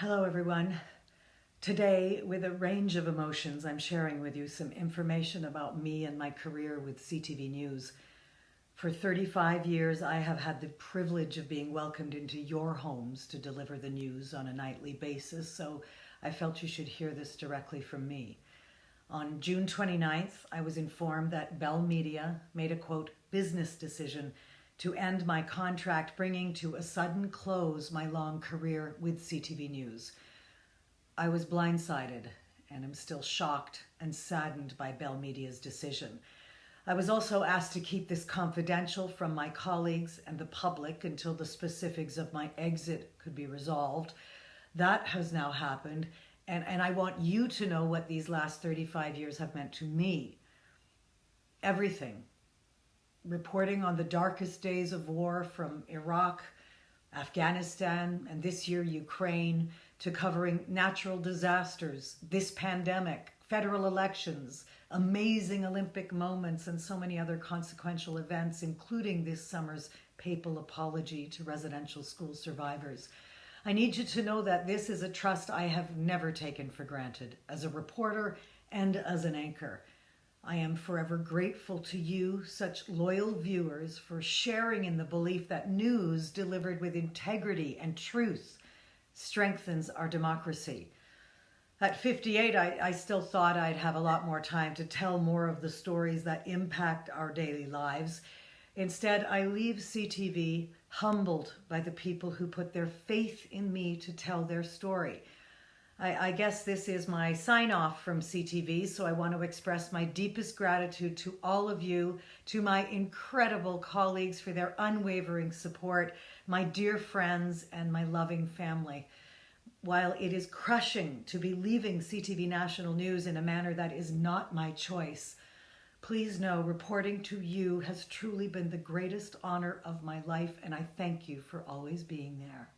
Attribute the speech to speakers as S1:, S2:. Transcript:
S1: Hello, everyone. Today, with a range of emotions, I'm sharing with you some information about me and my career with CTV News. For 35 years, I have had the privilege of being welcomed into your homes to deliver the news on a nightly basis, so I felt you should hear this directly from me. On June 29th, I was informed that Bell Media made a quote, business decision to end my contract, bringing to a sudden close my long career with CTV News. I was blindsided and am still shocked and saddened by Bell Media's decision. I was also asked to keep this confidential from my colleagues and the public until the specifics of my exit could be resolved. That has now happened, and, and I want you to know what these last 35 years have meant to me. Everything reporting on the darkest days of war from Iraq, Afghanistan, and this year Ukraine, to covering natural disasters, this pandemic, federal elections, amazing Olympic moments, and so many other consequential events, including this summer's papal apology to residential school survivors. I need you to know that this is a trust I have never taken for granted as a reporter and as an anchor. I am forever grateful to you, such loyal viewers, for sharing in the belief that news delivered with integrity and truth strengthens our democracy. At 58, I, I, still thought I'd have a lot more time to tell more of the stories that impact our daily lives. Instead, I leave CTV humbled by the people who put their faith in me to tell their story. I, I guess this is my sign off from CTV, so I want to express my deepest gratitude to all of you, to my incredible colleagues for their unwavering support, my dear friends, and my loving family. While it is crushing to be leaving CTV National News in a manner that is not my choice, please know reporting to you has truly been the greatest honor of my life, and I thank you for always being there.